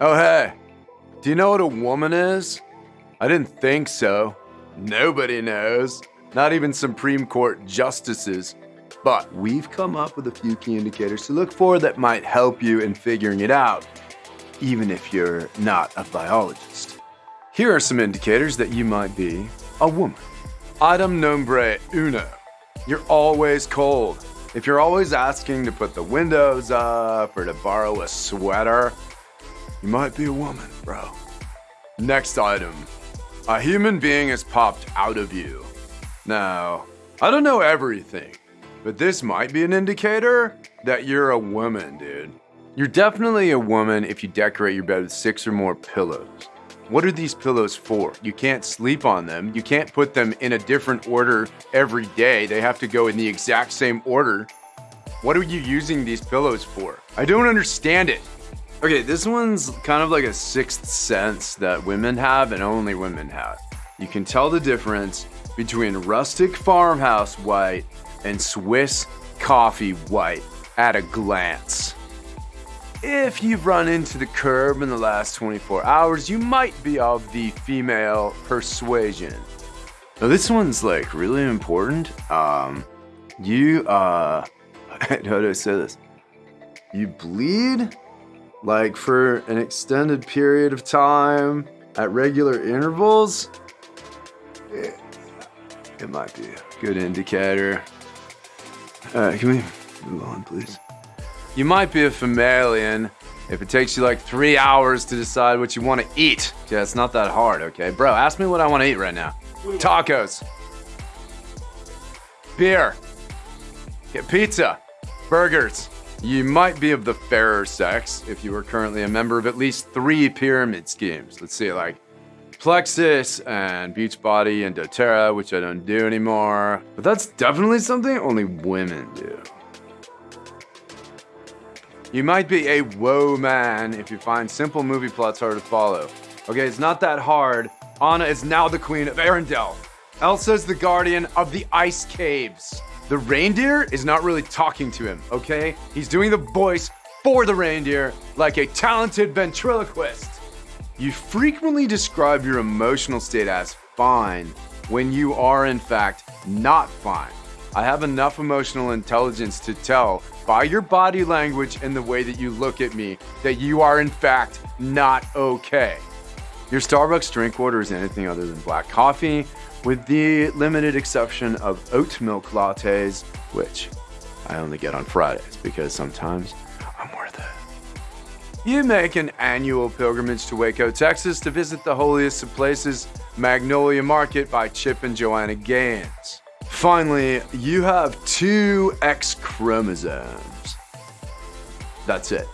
Oh, hey, do you know what a woman is? I didn't think so. Nobody knows, not even Supreme Court justices. But we've come up with a few key indicators to look for that might help you in figuring it out, even if you're not a biologist. Here are some indicators that you might be a woman. Item nombre uno. You're always cold. If you're always asking to put the windows up or to borrow a sweater, you might be a woman, bro. Next item. A human being has popped out of you. Now, I don't know everything, but this might be an indicator that you're a woman, dude. You're definitely a woman if you decorate your bed with six or more pillows. What are these pillows for? You can't sleep on them. You can't put them in a different order every day. They have to go in the exact same order. What are you using these pillows for? I don't understand it. Okay, this one's kind of like a sixth sense that women have and only women have. You can tell the difference between rustic farmhouse white and Swiss coffee white at a glance. If you've run into the curb in the last 24 hours, you might be of the female persuasion. Now this one's like really important. Um, you, uh, how do I say this? You bleed like for an extended period of time at regular intervals. It, it might be a good indicator. Alright, can we move on, please? You might be a mammalian if it takes you like three hours to decide what you want to eat. Yeah, it's not that hard, okay? Bro, ask me what I want to eat right now. Tacos. Beer. Get pizza. Burgers. You might be of the fairer sex if you are currently a member of at least three pyramid schemes. Let's see, like Plexus and Beachbody and doTERRA, which I don't do anymore. But that's definitely something only women do. You might be a whoa man if you find simple movie plots hard to follow. Okay, it's not that hard. Anna is now the queen of Arendelle. Elsa's the guardian of the ice caves. The reindeer is not really talking to him, okay? He's doing the voice for the reindeer like a talented ventriloquist. You frequently describe your emotional state as fine when you are in fact not fine. I have enough emotional intelligence to tell by your body language and the way that you look at me that you are in fact not okay. Your Starbucks drink order is anything other than black coffee, with the limited exception of oat milk lattes, which I only get on Fridays because sometimes I'm worth it. You make an annual pilgrimage to Waco, Texas to visit the holiest of places, Magnolia Market by Chip and Joanna Gaines. Finally, you have two X chromosomes. That's it.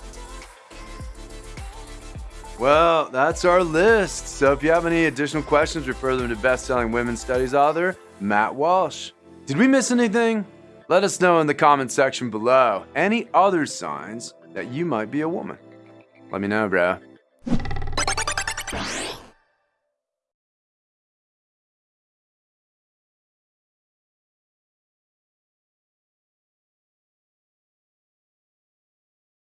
Well, that's our list. So if you have any additional questions, refer them to best-selling women's studies author Matt Walsh. Did we miss anything? Let us know in the comment section below. Any other signs that you might be a woman? Let me know, bro.